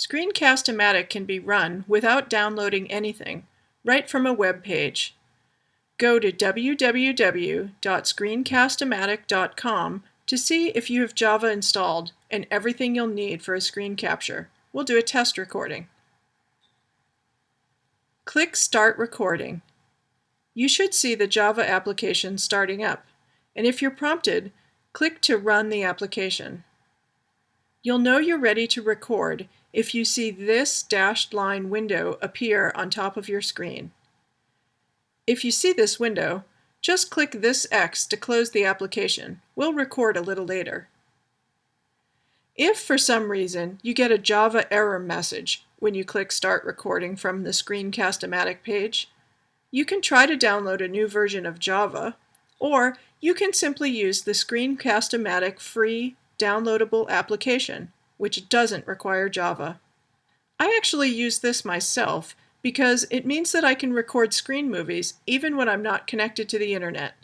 Screencast-O-Matic can be run without downloading anything, right from a web page. Go to www.screencast-o-matic.com to see if you have Java installed and everything you'll need for a screen capture. We'll do a test recording. Click Start Recording. You should see the Java application starting up, and if you're prompted, click to run the application. You'll know you're ready to record if you see this dashed line window appear on top of your screen. If you see this window, just click this X to close the application. We'll record a little later. If for some reason you get a Java error message when you click Start Recording from the Screencast-O-Matic page, you can try to download a new version of Java, or you can simply use the Screencast-O-Matic free downloadable application, which doesn't require Java. I actually use this myself because it means that I can record screen movies even when I'm not connected to the internet.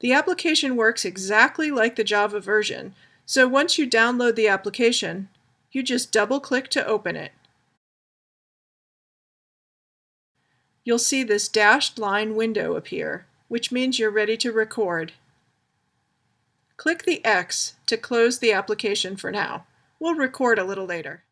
The application works exactly like the Java version, so once you download the application, you just double-click to open it. You'll see this dashed line window appear, which means you're ready to record. Click the X to close the application for now. We'll record a little later.